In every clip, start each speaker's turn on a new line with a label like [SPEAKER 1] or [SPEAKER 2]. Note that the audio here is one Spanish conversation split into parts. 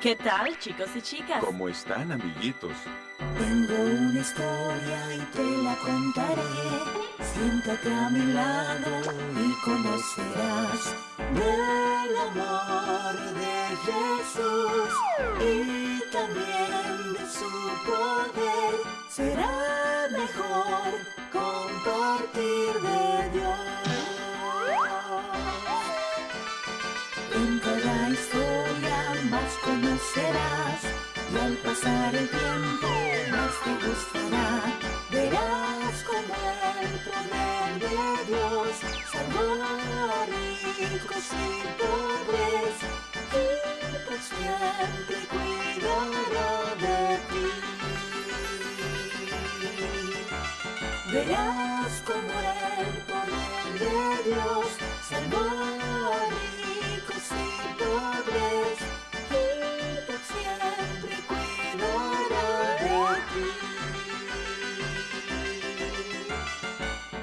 [SPEAKER 1] ¿Qué tal, chicos y chicas?
[SPEAKER 2] ¿Cómo están, amiguitos?
[SPEAKER 3] Tengo una historia y te la contaré. Siéntate a mi lado y conocerás del amor de Jesús y también de su poder. Será conocerás y al pasar el tiempo más te gustará. Verás como el poder de Dios salvó a ricos y pobres y por siempre cuidará de ti. Verás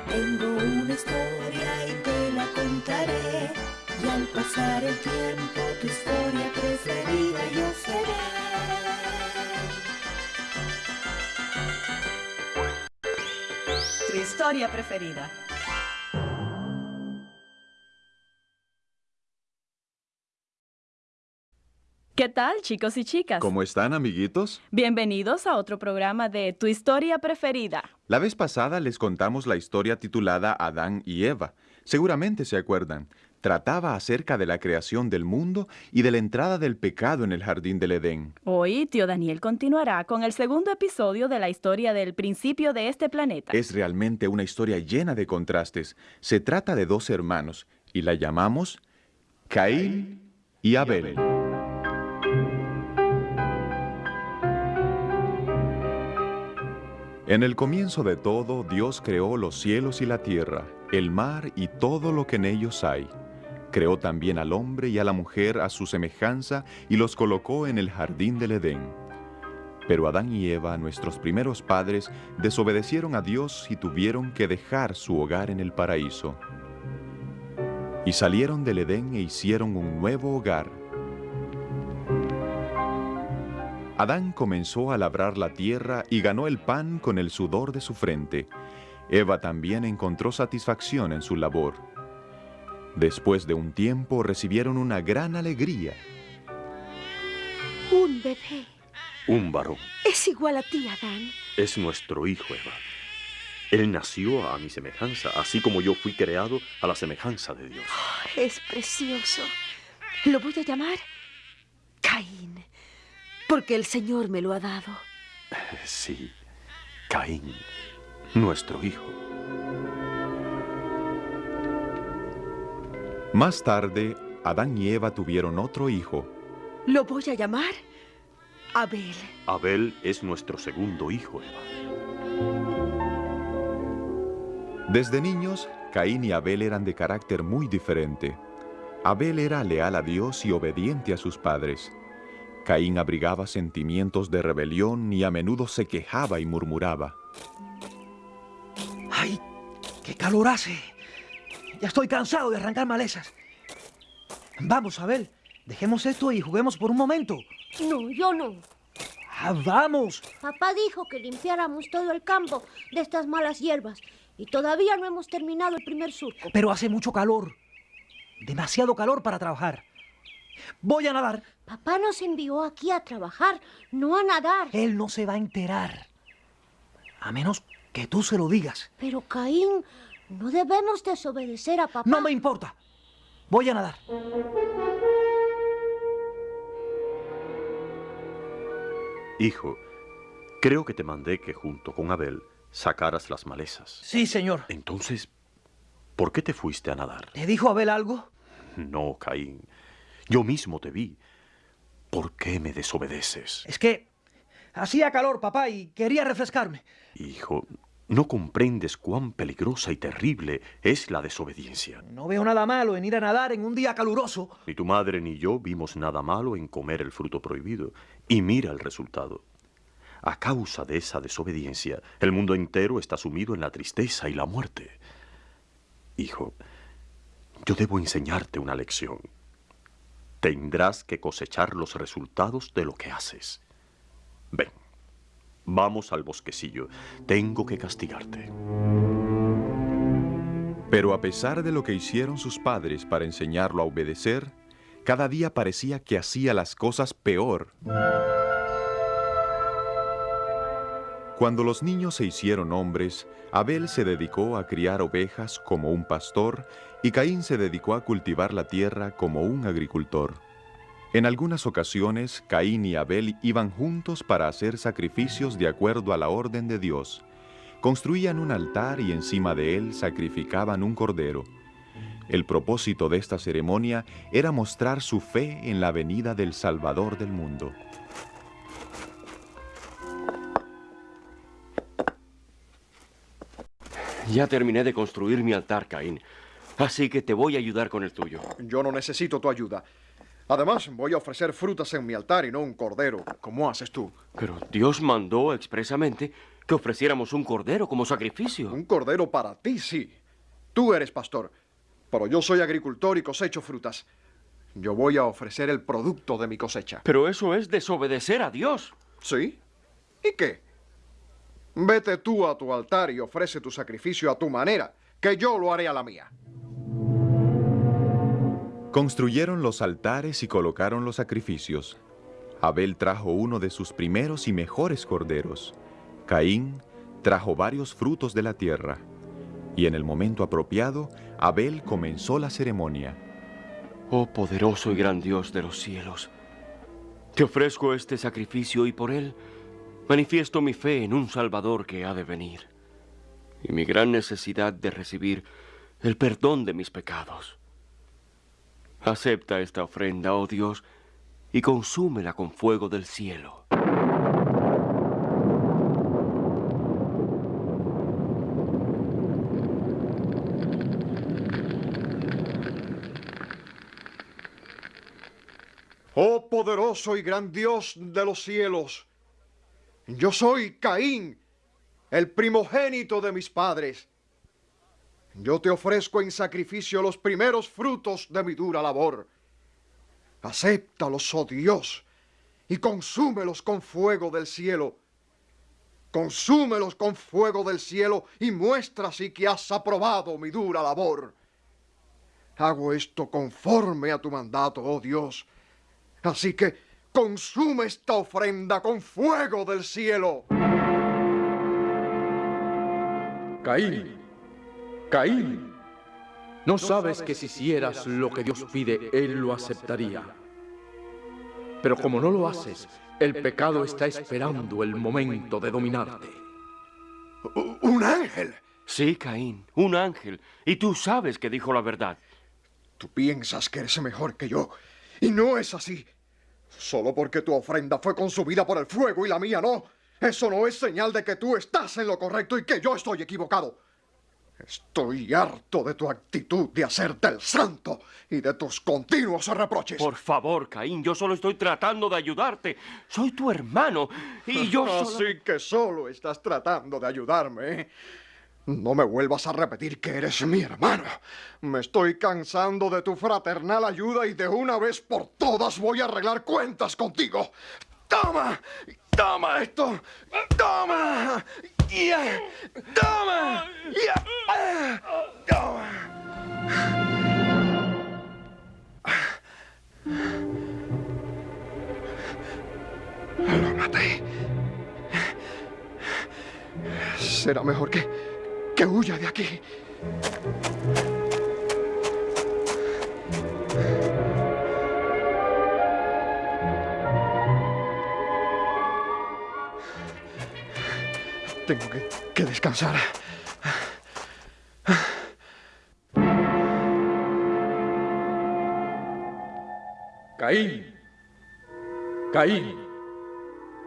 [SPEAKER 3] Tengo una historia y te la contaré y al pasar el tiempo tu historia preferida yo seré.
[SPEAKER 1] Tu historia preferida. ¿Qué tal, chicos y chicas?
[SPEAKER 2] ¿Cómo están, amiguitos?
[SPEAKER 1] Bienvenidos a otro programa de Tu historia preferida.
[SPEAKER 2] La vez pasada les contamos la historia titulada Adán y Eva. Seguramente se acuerdan. Trataba acerca de la creación del mundo y de la entrada del pecado en el jardín del Edén.
[SPEAKER 1] Hoy, tío Daniel continuará con el segundo episodio de la historia del principio de este planeta.
[SPEAKER 2] Es realmente una historia llena de contrastes. Se trata de dos hermanos y la llamamos Caín y Abel. En el comienzo de todo, Dios creó los cielos y la tierra, el mar y todo lo que en ellos hay. Creó también al hombre y a la mujer a su semejanza y los colocó en el jardín del Edén. Pero Adán y Eva, nuestros primeros padres, desobedecieron a Dios y tuvieron que dejar su hogar en el paraíso. Y salieron del Edén e hicieron un nuevo hogar. Adán comenzó a labrar la tierra y ganó el pan con el sudor de su frente. Eva también encontró satisfacción en su labor. Después de un tiempo recibieron una gran alegría.
[SPEAKER 4] Un bebé.
[SPEAKER 5] Un varón.
[SPEAKER 4] Es igual a ti, Adán.
[SPEAKER 5] Es nuestro hijo, Eva. Él nació a mi semejanza, así como yo fui creado a la semejanza de Dios.
[SPEAKER 4] Es precioso. Lo voy a llamar Caín, porque el Señor me lo ha dado.
[SPEAKER 5] Sí, Caín, nuestro hijo.
[SPEAKER 2] Más tarde, Adán y Eva tuvieron otro hijo.
[SPEAKER 4] Lo voy a llamar Abel.
[SPEAKER 5] Abel es nuestro segundo hijo, Eva.
[SPEAKER 2] Desde niños, Caín y Abel eran de carácter muy diferente. Abel era leal a Dios y obediente a sus padres. Caín abrigaba sentimientos de rebelión y a menudo se quejaba y murmuraba.
[SPEAKER 6] ¡Ay! ¡Qué calor hace! Ya estoy cansado de arrancar malezas. Vamos, Abel, dejemos esto y juguemos por un momento.
[SPEAKER 7] No, yo no.
[SPEAKER 6] Ah, vamos.
[SPEAKER 7] Papá dijo que limpiáramos todo el campo de estas malas hierbas y todavía no hemos terminado el primer surco.
[SPEAKER 6] Pero hace mucho calor. Demasiado calor para trabajar. Voy a nadar.
[SPEAKER 7] Papá nos envió aquí a trabajar, no a nadar.
[SPEAKER 6] Él no se va a enterar. A menos que tú se lo digas.
[SPEAKER 7] Pero Caín, no debemos desobedecer a papá.
[SPEAKER 6] No me importa. Voy a nadar.
[SPEAKER 5] Hijo, creo que te mandé que junto con Abel sacaras las malezas.
[SPEAKER 6] Sí, señor.
[SPEAKER 5] Entonces, ¿por qué te fuiste a nadar?
[SPEAKER 6] ¿Te dijo Abel algo?
[SPEAKER 5] No, Caín. Yo mismo te vi. ¿Por qué me desobedeces?
[SPEAKER 6] Es que hacía calor, papá, y quería refrescarme.
[SPEAKER 5] Hijo, no comprendes cuán peligrosa y terrible es la desobediencia.
[SPEAKER 6] No veo nada malo en ir a nadar en un día caluroso.
[SPEAKER 5] Ni tu madre ni yo vimos nada malo en comer el fruto prohibido. Y mira el resultado. A causa de esa desobediencia, el mundo entero está sumido en la tristeza y la muerte. Hijo, yo debo enseñarte una lección. Tendrás que cosechar los resultados de lo que haces. Ven, vamos al bosquecillo. Tengo que castigarte.
[SPEAKER 2] Pero a pesar de lo que hicieron sus padres para enseñarlo a obedecer, cada día parecía que hacía las cosas peor. Cuando los niños se hicieron hombres, Abel se dedicó a criar ovejas como un pastor y Caín se dedicó a cultivar la tierra como un agricultor. En algunas ocasiones, Caín y Abel iban juntos para hacer sacrificios de acuerdo a la orden de Dios. Construían un altar y encima de él sacrificaban un cordero. El propósito de esta ceremonia era mostrar su fe en la venida del Salvador del mundo.
[SPEAKER 8] Ya terminé de construir mi altar, Caín. Así que te voy a ayudar con el tuyo.
[SPEAKER 9] Yo no necesito tu ayuda. Además, voy a ofrecer frutas en mi altar y no un cordero, como haces tú.
[SPEAKER 8] Pero Dios mandó expresamente que ofreciéramos un cordero como sacrificio.
[SPEAKER 9] Un cordero para ti, sí. Tú eres pastor, pero yo soy agricultor y cosecho frutas. Yo voy a ofrecer el producto de mi cosecha.
[SPEAKER 8] Pero eso es desobedecer a Dios.
[SPEAKER 9] ¿Sí? ¿Y qué? Vete tú a tu altar y ofrece tu sacrificio a tu manera, que yo lo haré a la mía.
[SPEAKER 2] Construyeron los altares y colocaron los sacrificios. Abel trajo uno de sus primeros y mejores corderos. Caín trajo varios frutos de la tierra. Y en el momento apropiado, Abel comenzó la ceremonia.
[SPEAKER 8] Oh poderoso y gran Dios de los cielos, te ofrezco este sacrificio y por él manifiesto mi fe en un Salvador que ha de venir y mi gran necesidad de recibir el perdón de mis pecados. Acepta esta ofrenda, oh Dios, y consúmela con fuego del cielo.
[SPEAKER 9] Oh poderoso y gran Dios de los cielos, yo soy Caín, el primogénito de mis padres. Yo te ofrezco en sacrificio los primeros frutos de mi dura labor. Acéptalos, oh Dios, y consúmelos con fuego del cielo. Consúmelos con fuego del cielo y muestra así que has aprobado mi dura labor. Hago esto conforme a tu mandato, oh Dios. Así que consume esta ofrenda con fuego del cielo.
[SPEAKER 10] Caín, Caín, ¿no sabes que si hicieras lo que Dios pide, Él lo aceptaría? Pero como no lo haces, el pecado está esperando el momento de dominarte.
[SPEAKER 9] ¿Un ángel?
[SPEAKER 8] Sí, Caín, un ángel. Y tú sabes que dijo la verdad.
[SPEAKER 9] Tú piensas que eres mejor que yo. Y no es así. Solo porque tu ofrenda fue consumida por el fuego y la mía no. Eso no es señal de que tú estás en lo correcto y que yo estoy equivocado. Estoy harto de tu actitud de hacerte el santo y de tus continuos reproches.
[SPEAKER 8] Por favor, Caín, yo solo estoy tratando de ayudarte. Soy tu hermano y yo solo...
[SPEAKER 9] Así que solo estás tratando de ayudarme. ¿eh? No me vuelvas a repetir que eres mi hermano. Me estoy cansando de tu fraternal ayuda y de una vez por todas voy a arreglar cuentas contigo. ¡Toma! ¡Toma esto! ¡Toma! ¡Ya! ¡Toma! ¡Ya! ¡Toma! Lo maté. Será mejor que, que huya de aquí. Tengo que, que descansar.
[SPEAKER 10] Caín, Caín,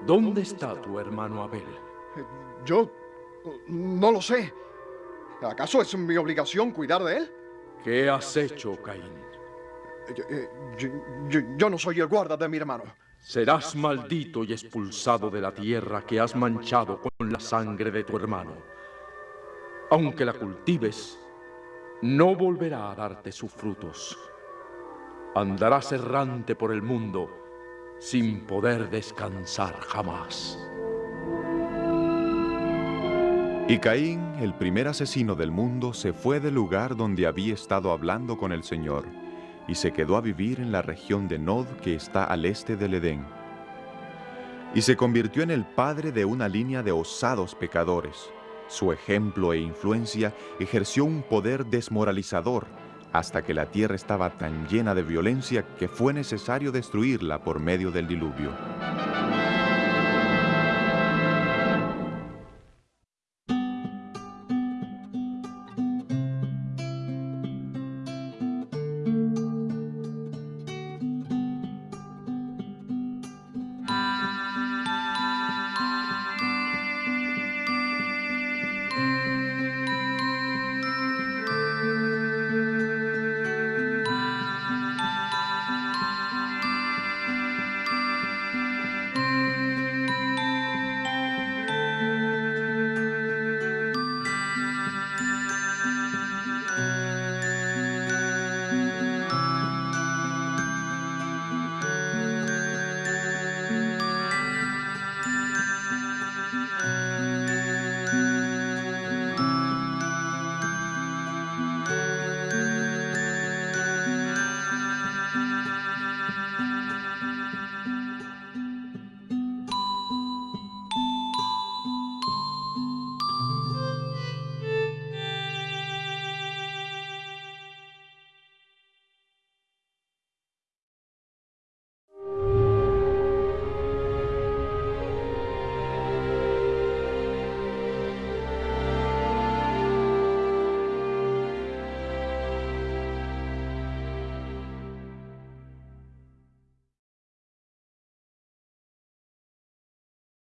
[SPEAKER 10] ¿dónde está tu hermano Abel?
[SPEAKER 9] Yo no lo sé. ¿Acaso es mi obligación cuidar de él?
[SPEAKER 10] ¿Qué has hecho, Caín?
[SPEAKER 9] Yo, eh, yo- yo- yo no soy el guarda de mi hermano.
[SPEAKER 10] Serás maldito y expulsado de la tierra que has manchado con la sangre de tu hermano. Aunque la cultives, no volverá a darte sus frutos. andarás errante por el mundo sin poder descansar jamás.
[SPEAKER 2] Y Caín, el primer asesino del mundo, se fue del lugar donde había estado hablando con el Señor, y se quedó a vivir en la región de Nod que está al este del Edén. Y se convirtió en el padre de una línea de osados pecadores. Su ejemplo e influencia ejerció un poder desmoralizador hasta que la tierra estaba tan llena de violencia que fue necesario destruirla por medio del diluvio.